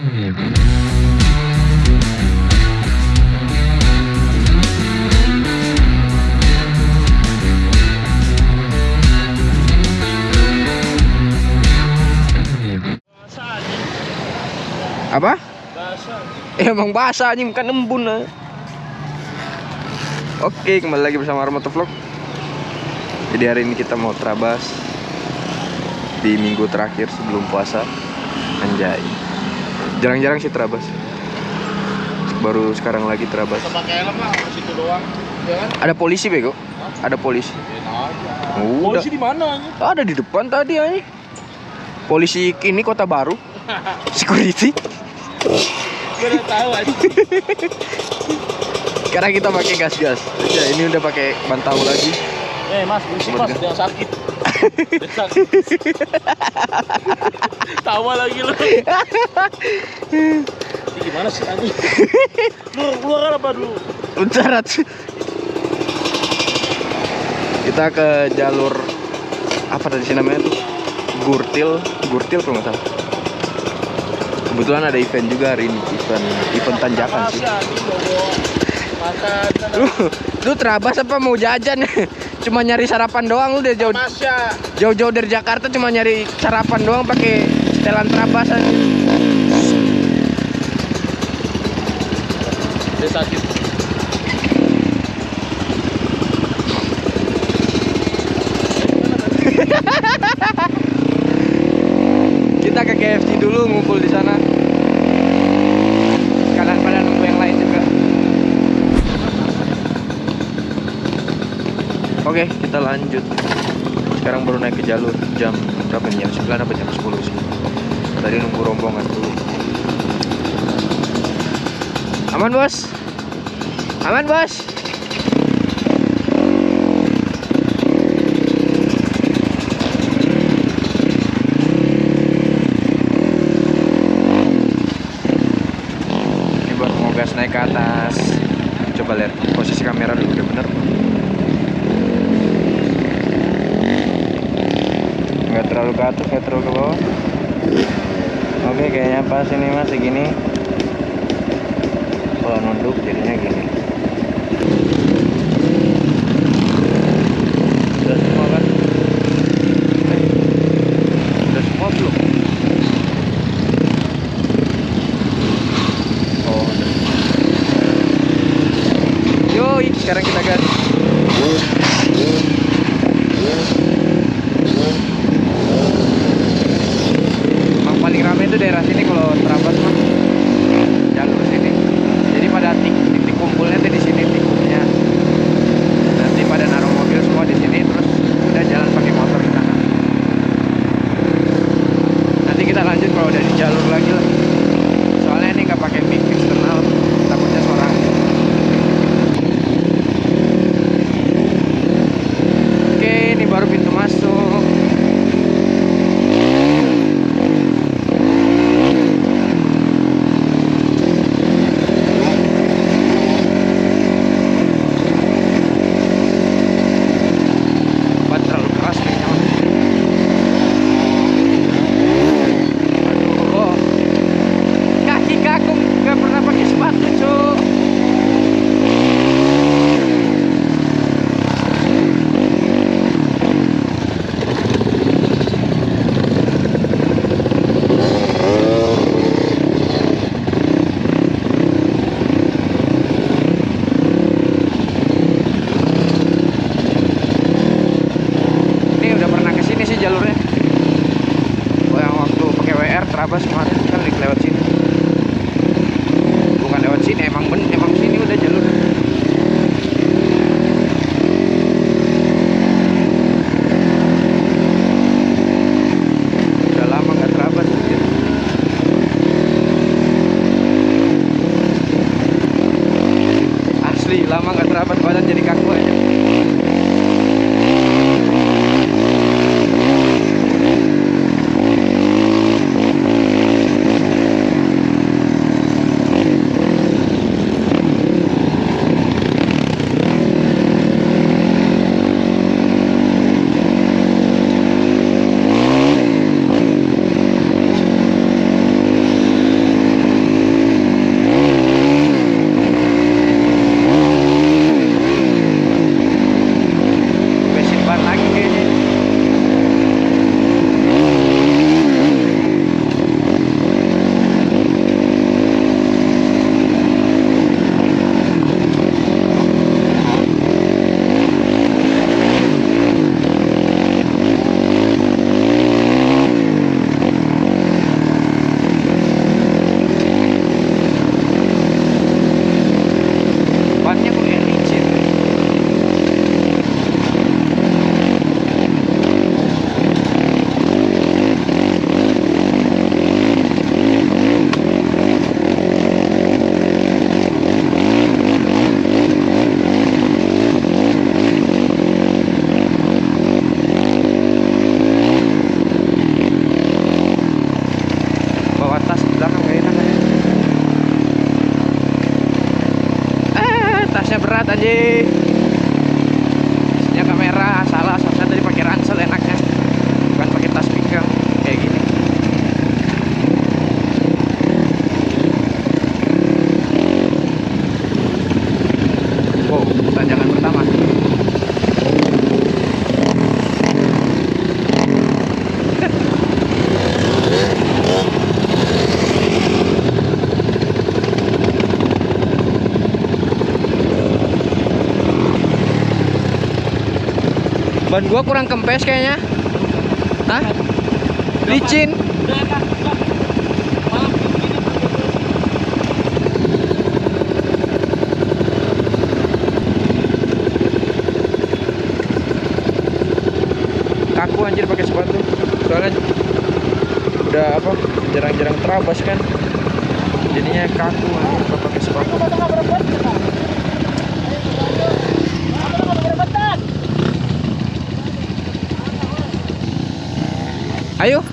Apa? Basah. Emang basah anjing bukan embun lah. Oke, kembali lagi bersama Armata Vlog. Jadi hari ini kita mau terabas di minggu terakhir sebelum puasa. Anjay. Jarang-jarang sih terabas. Baru sekarang lagi terabas. Pakai helm lah, situ doang. Ya kan? Ada polisi bego. Ada polisi. Polisi di mana? Ada di depan tadi anjing. Polisi ini kota baru. Security. Udah tahu. Sekarang kita pakai gas-gas. Ya, ini udah pakai bantal lagi. Eh, Mas, berisik Mas, jangan sakit. Tawa lagi lu. Ini gimana sih anjing? Keluar, keluar apa dulu? Uncarat. Kita ke jalur apa tadi sih namanya tuh? Gurtil, Gurtil kalau nggak salah. Kebetulan ada event juga hari ini, event event tanjakan sih. Lu, lu terabas apa mau jajan? Cuma nyari sarapan doang lu udah jauh jauh-jauh dari Jakarta cuma nyari sarapan doang pakai setelan terabas aja. Dia sakit. Kita ke KFC dulu ngumpul di sana. Kalian pada nunggu yang lain juga. Oke, kita lanjut. Sekarang baru naik ke jalur jam berapa nih? Jam 9 apa jam 10 sih? Tadi nunggu rombongan dulu. Aman, Bos? Aman, Bos? 100 meter ke bawah oke kayaknya pas ini mas segini. Gua kurang kempes kayaknya. Hah? Licin. Kaku anjir pakai sepatu. Soalnya udah apa? Jarang-jarang terabas kan. Jadinya kaku anjir pakai sepatu. Ayo.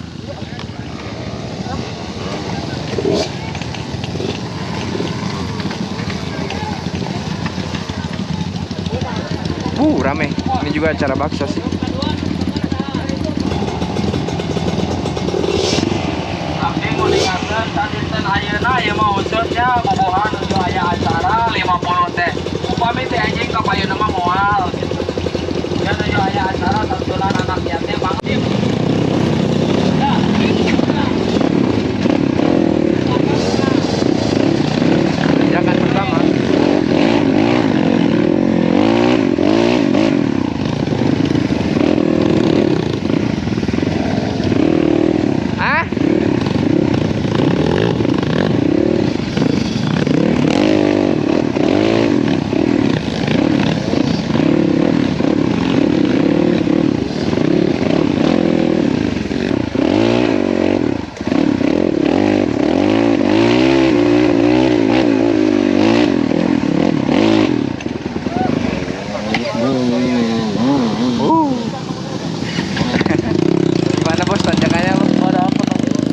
Uh, rame. Ini juga acara bakso sih. Abdi nguningatkeun sadinten ayeuna ieu mah usutnya bobohan nuju aya acara 50 teh. Upami teh anjing ka payeuna mah moal gitu. Ya nuju aya acara santunan anak yatim. Jangan pertama. Ah? Uh. Gimana bos tanjakannya bos? Oh, dapat.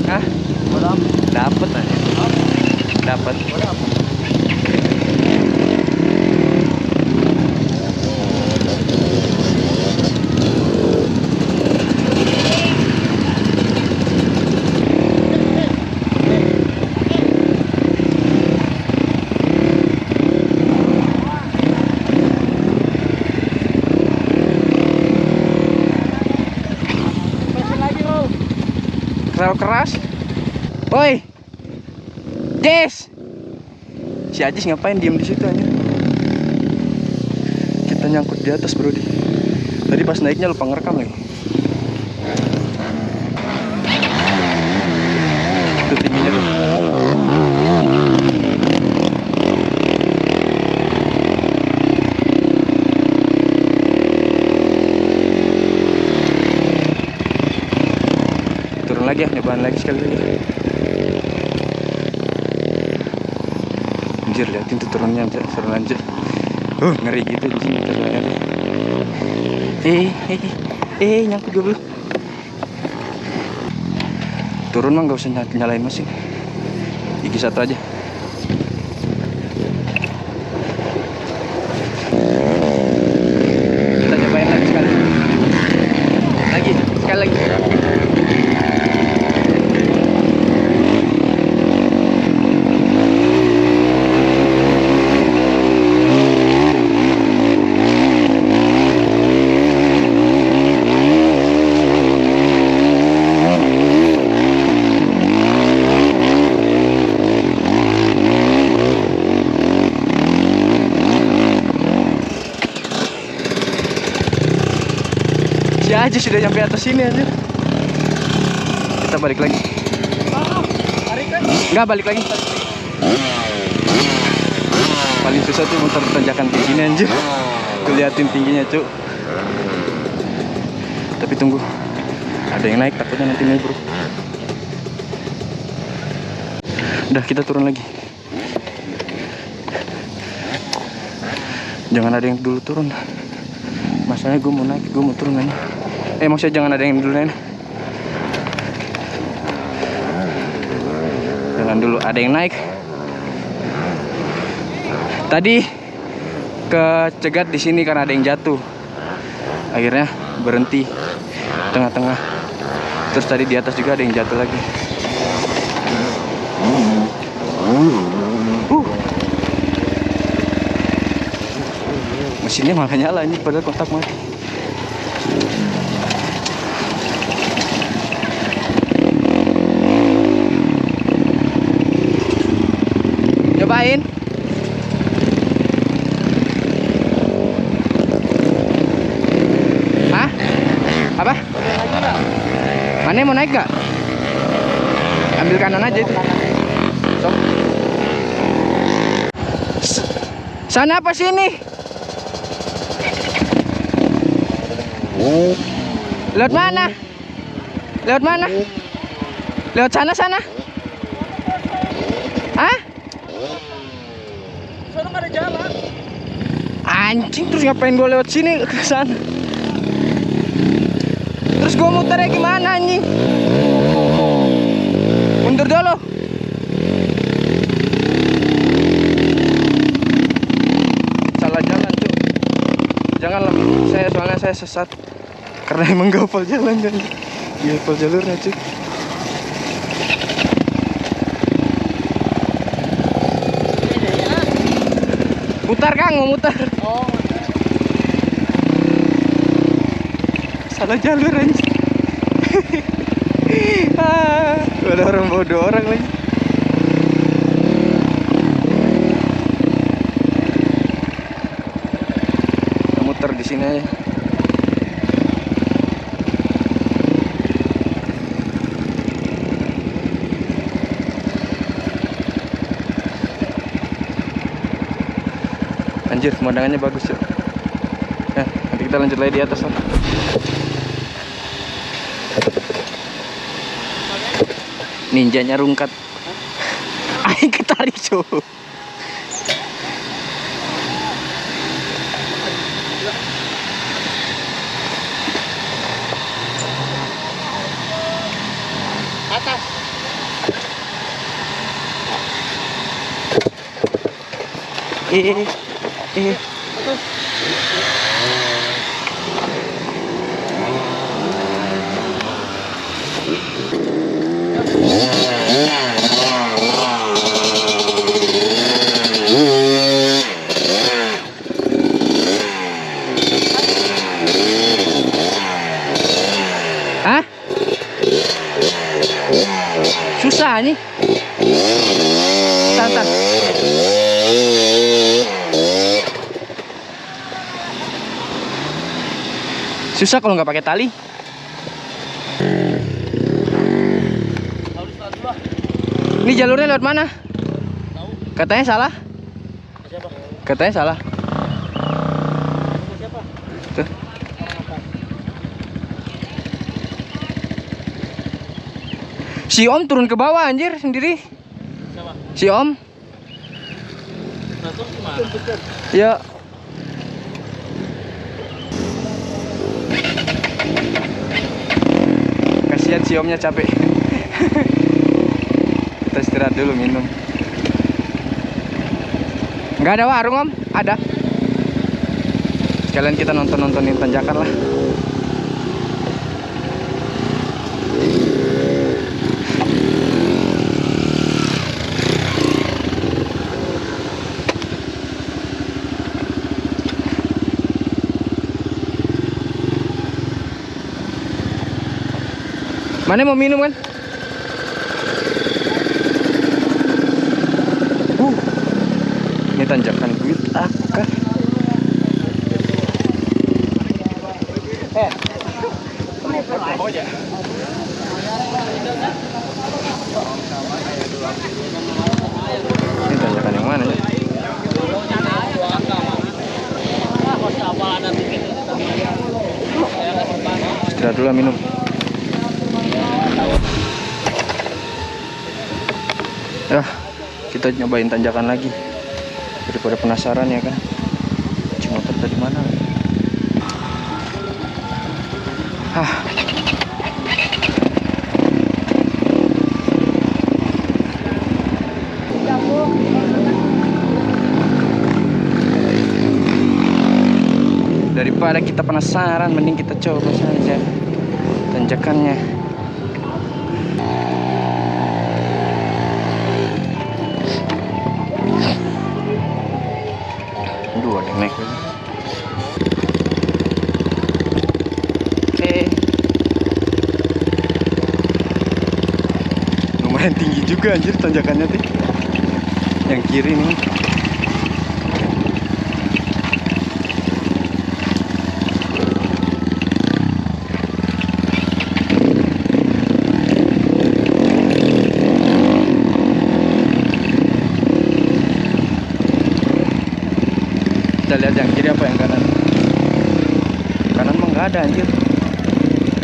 Hah? Oh, dapat. Dapat aja. Dapat. Masih lagi, Bro. Terlalu keras. Woi. Jess. Si Ajis ngapain diem di situ aja? Kita nyangkut di atas, Bro. Tadi pas naiknya lupa ngerekam lagi. Itu tingginya tuh. Turun lagi ya, sekali lagi. Anjir, liatin tuh turunnya anjir, seru anjir. Uh, ngeri gitu di sini turunnya. Eh, eh, eh, eh, nyangkut gue belum. Turun mah nggak usah ny- nyalain mesin. Gigi satu aja. Kita cobain lagi sekali. Lagi, sekali lagi. Sudah nyampe atas sini aja. Kita balik lagi. Enggak balik lagi. Paling susah tuh motor tanjakan kayak gini anjir. Keliatin tingginya, Cuk. Tapi tunggu. Ada yang naik takutnya nanti bro. Udah kita turun lagi. Jangan ada yang dulu turun. Masalahnya gue mau naik, gue mau turun aja. Eh maksudnya jangan ada yang dulu naik. Jangan dulu ada yang naik. Tadi kecegat di sini karena ada yang jatuh. Akhirnya berhenti tengah-tengah. Terus tadi di atas juga ada yang jatuh lagi. Uh. Mesinnya malah nyala ini padahal kontak mati. Cobain. Hah? Mana mau naik gak? Ambil kanan aja itu. Sana apa sini? Lewat mana? Lewat mana? Lewat sana sana. Hah? Sana nggak ada jalan. Anjing terus ngapain gue lewat sini ke sana? Terus gue muternya gimana anjing? Mundur dulu. Salah jalan tuh. Janganlah, saya soalnya saya sesat. Karena emang gak jalan. Gak hafal jalurnya cuy. Mutar Kang, mau mutar. Oh, Salah jalur anjing. ah, ada orang bodoh orang lagi. Muter di sini aja. Anjir, pemandangannya bagus ya. Ya, nanti kita lanjut lagi di atas lah. Ninjanya rungkat. Aing ketarik cuy. atas. Eh, eh. Susah kalau nggak pakai tali. Ini jalurnya lewat mana? Katanya salah. Katanya salah. Si Om turun ke bawah anjir sendiri. Si Om. Ya. Si Omnya capek. Kita istirahat dulu minum. Nggak ada warung Om? Ada. Sekalian kita nonton-nontonin tanjakan lah. Mana mau minum kan? Uh, ini tanjakan duit akar. Ini tanjakan yang mana ya? Istirahat dulu minum. Ya, kita nyobain tanjakan lagi. Daripada penasaran ya kan. Motor tadi mana? Hah. Daripada kita penasaran, mending kita coba saja tanjakannya. juga anjir tanjakannya tuh yang kiri nih. Kita lihat yang kiri apa yang kanan. Kanan mah nggak ada anjir.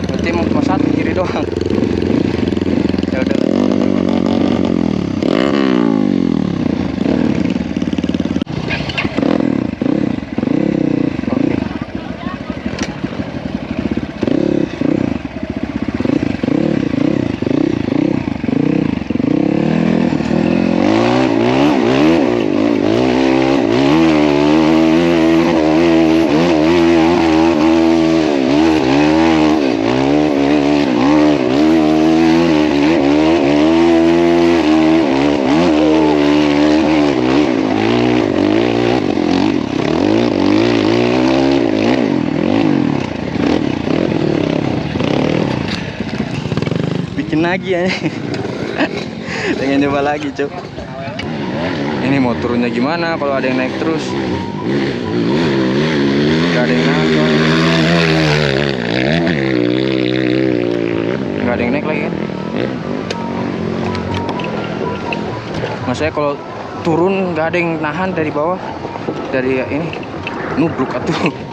Berarti mau cuma satu kiri doang. Lagi ya. Pengen coba lagi cuk. Ini mau turunnya gimana kalau ada yang naik terus? Nggak ada yang naik nggak ada yang naik lagi kan? Maksudnya kalau turun nggak ada yang nahan dari bawah dari ini nubruk atuh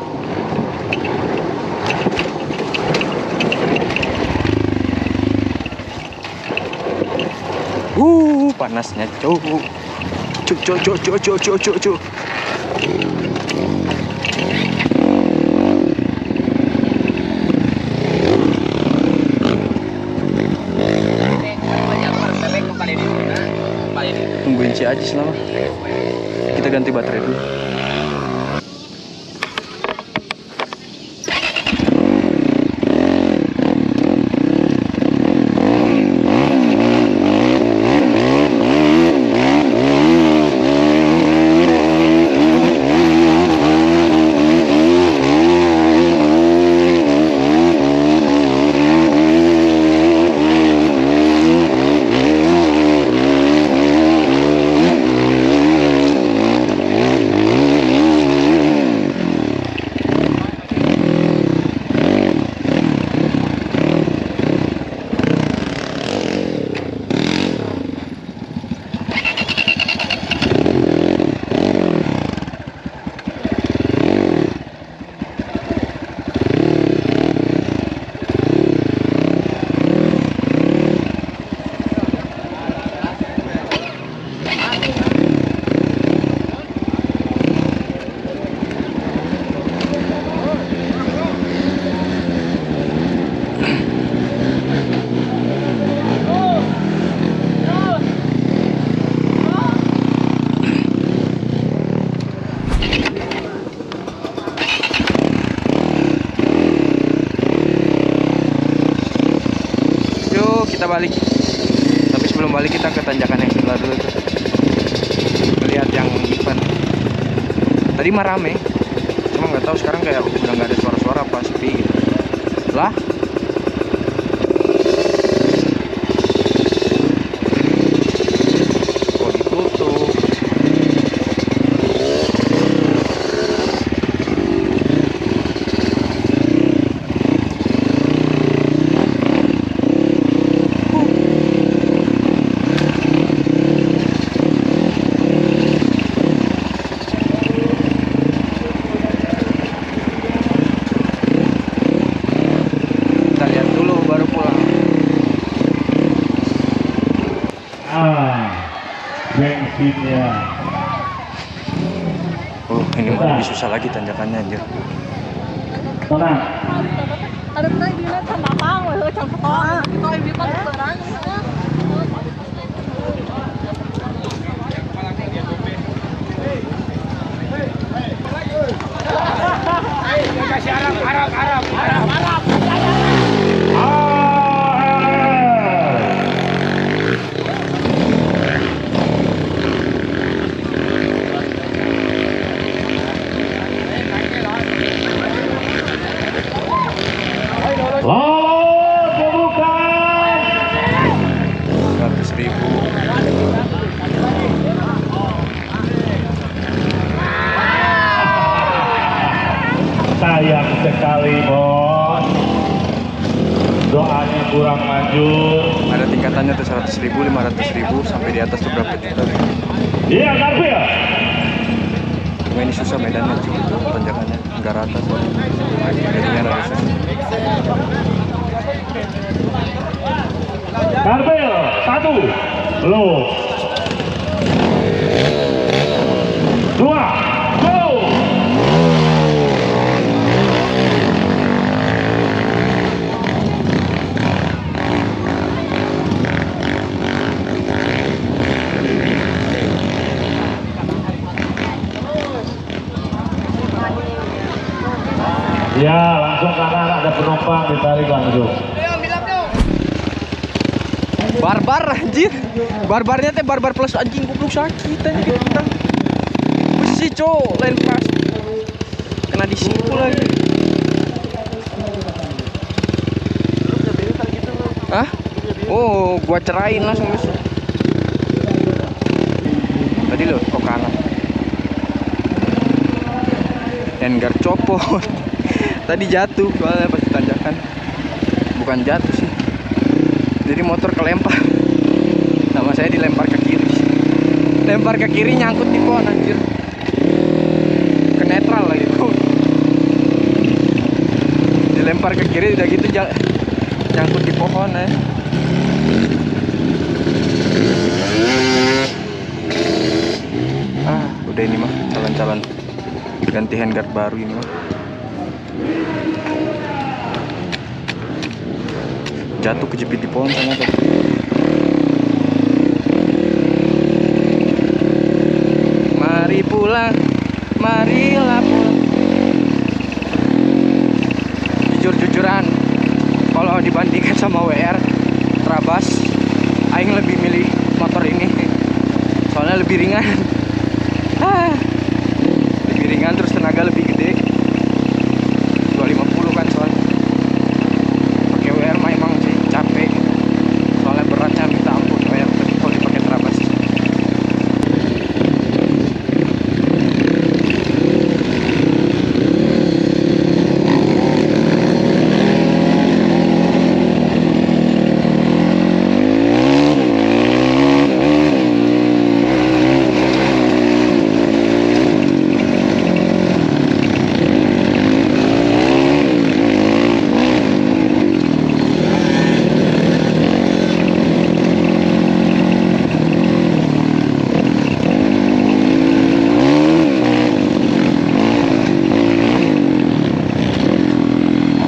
Uh, panasnya cuk. Cuk cuk cuk cuk cuk cuk cuk cuk. Tungguin si Ajis lama. Kita ganti baterai dulu. Balik. Tapi sebelum balik kita ke tanjakan yang sebelah dulu tuh. Melihat yang event. Tadi mah rame. Cuma nggak tahu sekarang kayak udah nggak ada suara-suara apa sepi gitu. Lah? Satu, belum. Dua, go. Ya, langsung kanan ada penumpang ditarik langsung. Barbar anjir. Barbarnya teh barbar plus anjing goblok sakit anjir kita. Besi cok, lain pas. Kena disipu lagi. Hah? Oh, gua cerain langsung besok. Tadi lo kok kanan. Engar copot. Tadi jatuh soalnya pas tanjakan. Bukan jatuh sih. Jadi motor kelempar. Sama saya dilempar ke kiri. Lempar ke kiri nyangkut di pohon anjir. Ke netral lagi. Dilempar ke kiri udah gitu nyangkut di pohon ya. Ah, udah ini mah calon-calon ganti handguard baru ini mah. Jatuh kejepit di pohon sana tadi. Mari pulang, marilah pulang. Jujur-jujuran, kalau dibandingkan sama WR Trabas, Aing lebih milih motor ini. Soalnya lebih ringan. Ah, lebih ringan terus tenaga lebih gede. 250 kan soalnya. Pakai WR mah emang sih capek. Soalnya beratnya minta ampun WR tapi kalau dipakai Trabas.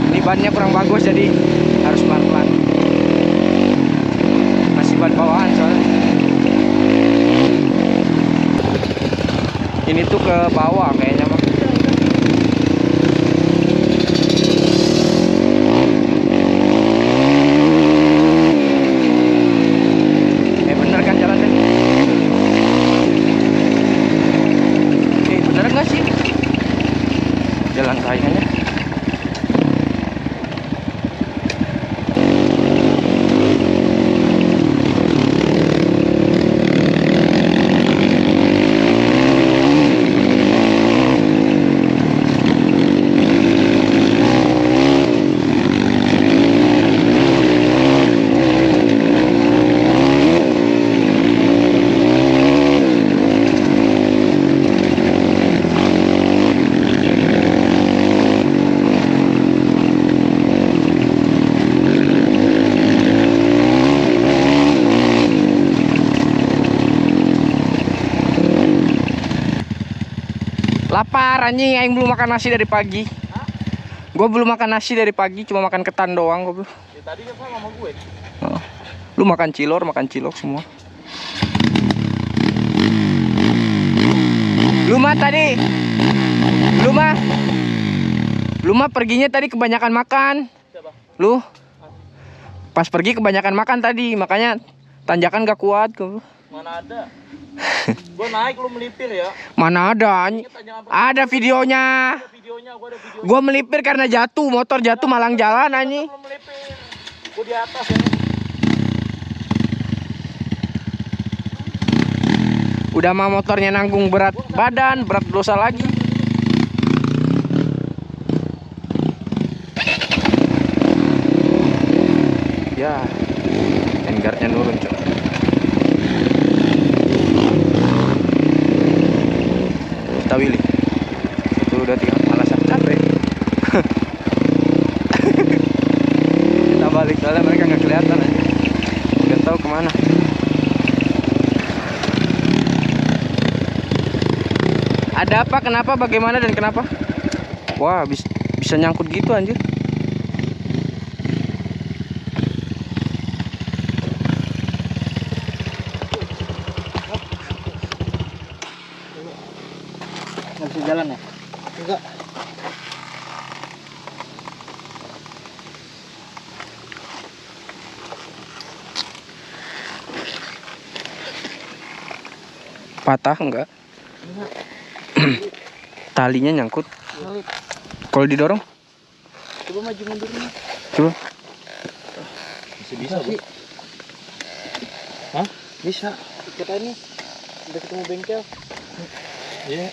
Ini bannya kurang bagus jadi harus pelan-pelan. Masih ban bawaan soalnya. Ini tuh ke bawah kayaknya mah. Eh bener kan jalannya? Eh bener nggak sih? Jalan kayaknya. Lapar anjing, aing belum makan nasi dari pagi. Gua belum makan nasi dari pagi, cuma makan ketan doang. Ya, tadi kan sama gue. Oh. Lu makan cilor, makan cilok semua. Lu mah tadi. Lu mah. Lu mah perginya tadi kebanyakan makan. Siapa? Lu. Pas pergi kebanyakan makan tadi, makanya tanjakan gak kuat gua. Mana ada? gue naik lu melipir ya. Mana ada? Ada videonya. ada videonya, ada. Gua melipir karena jatuh, motor jatuh malang jalan anjing. Melipir. Gue di atas ya. Udah mah motornya nanggung berat badan, berat dosa lagi. Ya, handguardnya nurun coy. Kita Willy. dua tiga malas ah, capek kita balik soalnya mereka nggak kelihatan aja nggak tahu ke mana apa kenapa bagaimana dan kenapa wah bis- bisa nyangkut gitu anjir Nggak bisa jalan ya? Enggak. patah enggak talinya nyangkut kalau didorong Coba maju mundur nih. coba Masih bisa, sih. Hah? Bisa. Kita ini udah ketemu bengkel. Iya.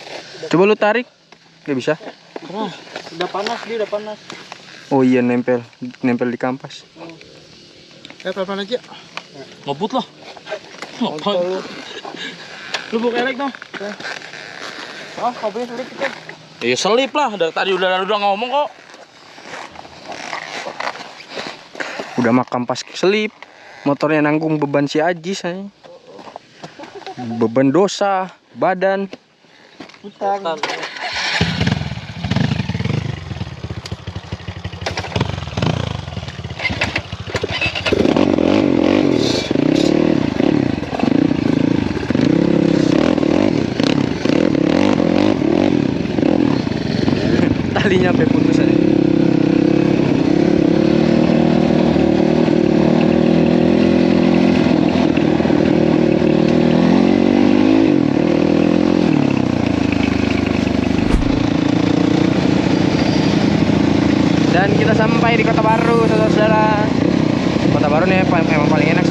coba lu tarik nggak bisa Nah, udah panas dia udah panas. oh iya nempel nempel di kampas Eh, pelan aja. Ngebut loh. Ngapain? Lu. Lu buka elek dong. Ah, kabelnya selip kita. Iya selip lah, dari tadi udah udah ngomong kok. udah mah kampas selip motornya nanggung beban si Aji saya beban dosa badan Utang. talinya sampai putus aja dan kita sampai